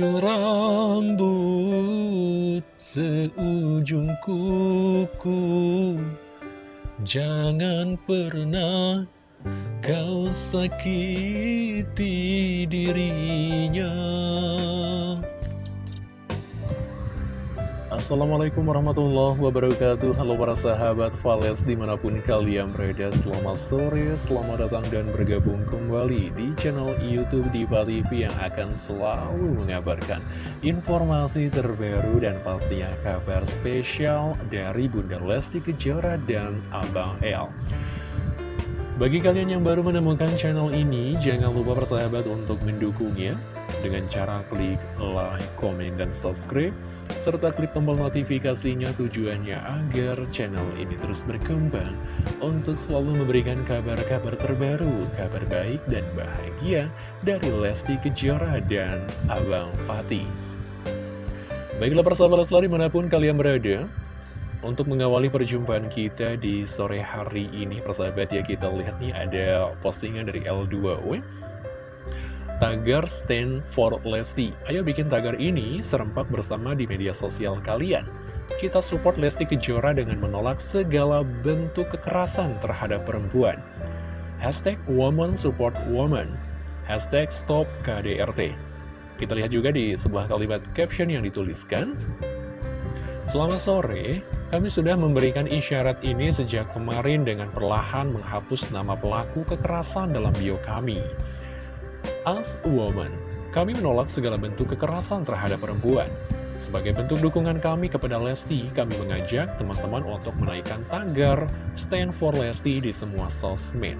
ujung rambut seujung kuku. Jangan pernah kau sakiti dirinya. Assalamualaikum warahmatullahi wabarakatuh. Halo para sahabat Vales di mana pun kalian berada Selamat sore, selamat datang dan bergabung kembali di channel Youtube Diva TV Yang akan selalu mengabarkan informasi terbaru dan pastinya kabar spesial Dari Bunda Lesti Kejora dan Abang El. Bagi kalian yang baru menemukan channel ini, jangan lupa persahabat untuk mendukungnya. Dengan cara klik like, komen, dan subscribe serta klik tombol notifikasinya tujuannya agar channel ini terus berkembang untuk selalu memberikan kabar-kabar terbaru, kabar baik dan bahagia dari Lesti Kejora dan Abang Fatih. Baiklah persahabat Leslar di mana pun kalian berada, untuk mengawali perjumpaan kita di sore hari ini, persahabat ya kita lihat nih ada postingan dari L2W tagar stand for Lesti. Ayo bikin tagar ini serempak bersama di media sosial kalian. Kita support Lesti Kejora dengan menolak segala bentuk kekerasan terhadap perempuan. Hashtag Woman Support Woman. Hashtag Stop KDRT. Kita lihat juga di sebuah kalimat caption yang dituliskan. Selamat sore, kami sudah memberikan isyarat ini sejak kemarin dengan perlahan menghapus nama pelaku kekerasan dalam bio kami. As a woman, kami menolak segala bentuk kekerasan terhadap perempuan. Sebagai bentuk dukungan kami kepada Lesti, kami mengajak teman-teman untuk menaikkan tagar Stand for Lesti di semua sosmed.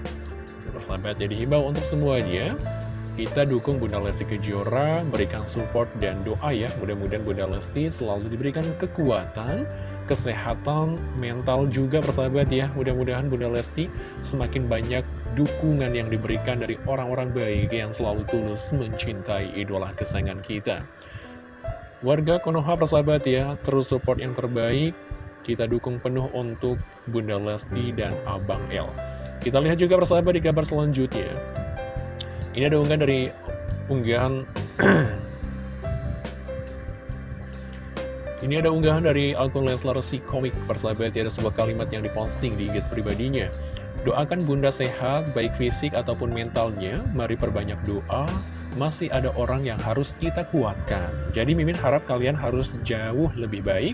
Persahabat jadi himbau untuk semuanya, kita dukung Bunda Lesti Kejora, berikan support dan doa ya, mudah-mudahan Bunda Lesti selalu diberikan kekuatan, kesehatan mental juga persahabat ya. Mudah-mudahan Bunda Lesti semakin banyak dukungan yang diberikan dari orang-orang baik yang selalu tulus mencintai idola kesayangan kita. Warga Konoha persahabat ya terus support yang terbaik. Kita dukung penuh untuk Bunda Lesti dan Abang L kita lihat juga persahabat di kabar selanjutnya. Ini ada unggahan dari unggahan Ini ada unggahan dari akun Leslar si komik persahabat ada sebuah kalimat yang diposting di IG pribadinya. Doakan bunda sehat, baik fisik ataupun mentalnya, mari perbanyak doa, masih ada orang yang harus kita kuatkan. Jadi Mimin harap kalian harus jauh lebih baik,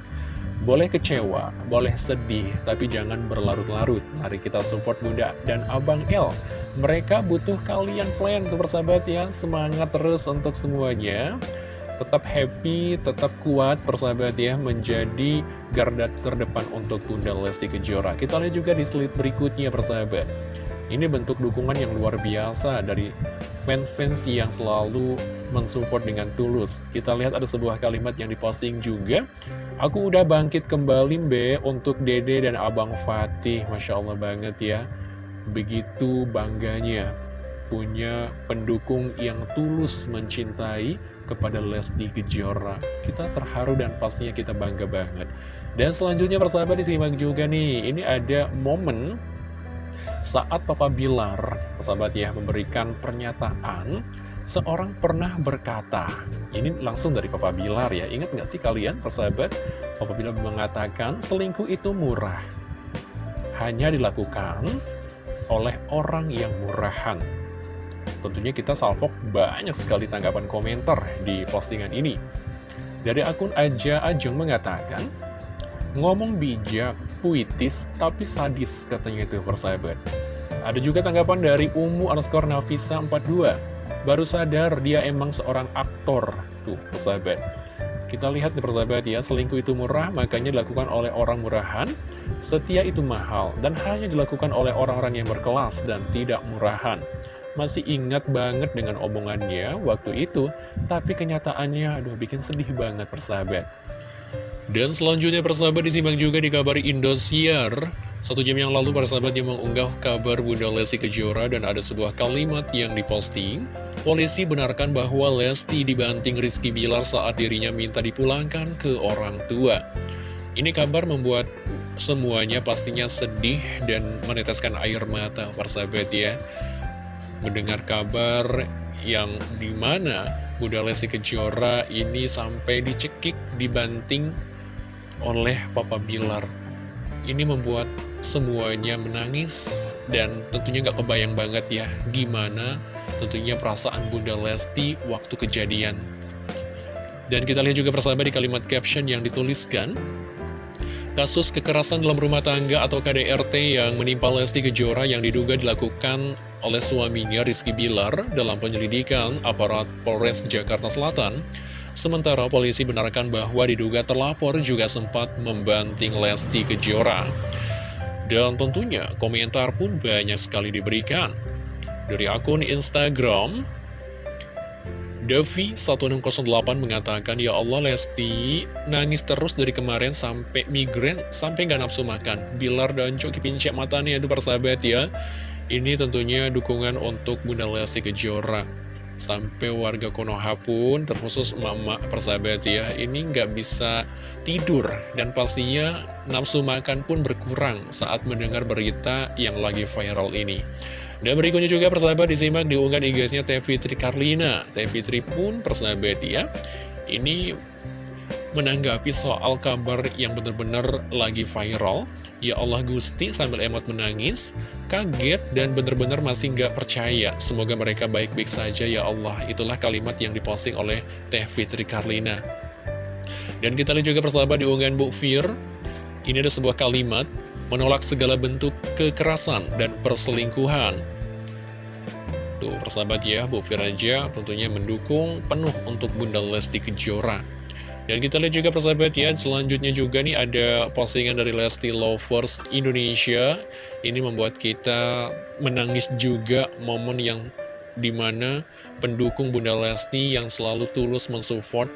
boleh kecewa, boleh sedih, tapi jangan berlarut-larut. Mari kita support Bunda dan Abang L. Mereka butuh kalian plan tuh persahabat ya, semangat terus untuk semuanya tetap happy, tetap kuat persahabat ya menjadi garda terdepan untuk Bunda Lesti Kejora. Kita lihat juga di slide berikutnya persahabat. Ini bentuk dukungan yang luar biasa dari fans-fans yang selalu mensupport dengan tulus. Kita lihat ada sebuah kalimat yang diposting juga. Aku udah bangkit kembali Mbe untuk Dede dan Abang Fatih. Masya Allah banget ya. Begitu bangganya punya pendukung yang tulus mencintai kepada Lesti Kejora. Kita terharu dan pastinya kita bangga banget. Dan selanjutnya persahabat disimak juga nih, ini ada momen saat Papa Bilar, persahabat ya, memberikan pernyataan Seorang pernah berkata, ini langsung dari Papa Bilar ya, ingat nggak sih kalian persahabat? Papa Bilar mengatakan, selingkuh itu murah. Hanya dilakukan oleh orang yang murahan. Tentunya kita salvok banyak sekali tanggapan komentar di postingan ini. Dari akun Aja Ajeng mengatakan, ngomong bijak, puitis, tapi sadis katanya itu persahabat. Ada juga tanggapan dari Umu underscore Nafisa 42. Baru sadar dia emang seorang aktor. Tuh, persahabat. Kita lihat nih persahabat ya, selingkuh itu murah, makanya dilakukan oleh orang murahan. Setia itu mahal, dan hanya dilakukan oleh orang-orang yang berkelas dan tidak murahan masih ingat banget dengan omongannya waktu itu, tapi kenyataannya aduh bikin sedih banget persahabat. Dan selanjutnya persahabat disimak juga di kabar Indosiar. Satu jam yang lalu persahabat yang mengunggah kabar Bunda Lesti Kejora dan ada sebuah kalimat yang diposting. Polisi benarkan bahwa Lesti dibanting Rizky Bilar saat dirinya minta dipulangkan ke orang tua. Ini kabar membuat semuanya pastinya sedih dan meneteskan air mata persahabat ya mendengar kabar yang di mana Bunda Lesti Kejora ini sampai dicekik, dibanting oleh Papa Bilar. Ini membuat semuanya menangis dan tentunya gak kebayang banget ya gimana tentunya perasaan Bunda Lesti waktu kejadian. Dan kita lihat juga persahabat di kalimat caption yang dituliskan, Kasus kekerasan dalam rumah tangga atau KDRT yang menimpa Lesti Kejora yang diduga dilakukan oleh suaminya Rizky Bilar dalam penyelidikan aparat Polres Jakarta Selatan. Sementara polisi benarkan bahwa diduga terlapor juga sempat membanting Lesti Kejora. Dan tentunya komentar pun banyak sekali diberikan. Dari akun Instagram, Devi1608 mengatakan, Ya Allah Lesti, nangis terus dari kemarin sampai migren, sampai gak nafsu makan. Bilar dan Coki pincek matanya, itu persahabat ya. Ini tentunya dukungan untuk Bunda Lesti Kejora. Sampai warga Konoha pun, terkhusus mama persahabat ya, ini nggak bisa tidur. Dan pastinya nafsu makan pun berkurang saat mendengar berita yang lagi viral ini. Dan berikutnya juga persahabat disimak diunggah di gasnya Teh Fitri Karlina. Teh Fitri pun persahabat ya, ini menanggapi soal kabar yang benar-benar lagi viral. Ya Allah Gusti sambil emot menangis, kaget dan benar-benar masih nggak percaya. Semoga mereka baik-baik saja ya Allah. Itulah kalimat yang diposting oleh Teh Fitri Karlina. Dan kita lihat juga persahabat di unggahan Bu Fir. Ini ada sebuah kalimat menolak segala bentuk kekerasan dan perselingkuhan. Tuh, persahabat ya, Bu Firaja tentunya mendukung penuh untuk Bunda Lesti Kejora. Dan kita lihat juga persahabat ya, selanjutnya juga nih ada postingan dari Lesti Lovers Indonesia. Ini membuat kita menangis juga momen yang di mana pendukung Bunda Lesti yang selalu tulus mensupport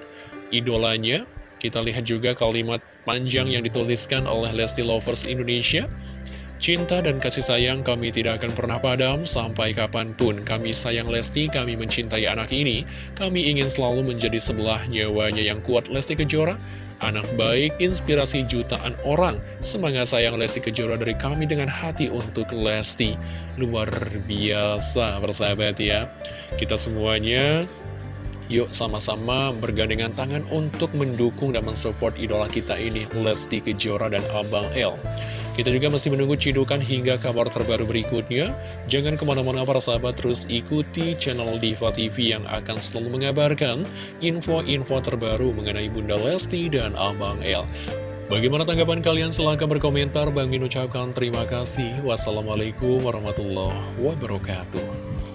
idolanya. Kita lihat juga kalimat panjang yang dituliskan oleh Lesti Lovers Indonesia. Cinta dan kasih sayang kami tidak akan pernah padam sampai kapan pun. Kami sayang Lesti, kami mencintai anak ini. Kami ingin selalu menjadi sebelah nyawanya yang kuat Lesti Kejora. Anak baik, inspirasi jutaan orang. Semangat sayang Lesti Kejora dari kami dengan hati untuk Lesti. Luar biasa, persahabat ya. Kita semuanya Yuk sama-sama bergandengan tangan untuk mendukung dan mensupport idola kita ini, Lesti Kejora dan Abang L. Kita juga masih menunggu cidukan hingga kabar terbaru berikutnya. Jangan ke mana-mana para sahabat, terus ikuti channel Diva TV yang akan selalu mengabarkan info-info terbaru mengenai Bunda Lesti dan Abang L. Bagaimana tanggapan kalian? Silahkan berkomentar. Bang Min ucapkan terima kasih. Wassalamualaikum warahmatullahi wabarakatuh.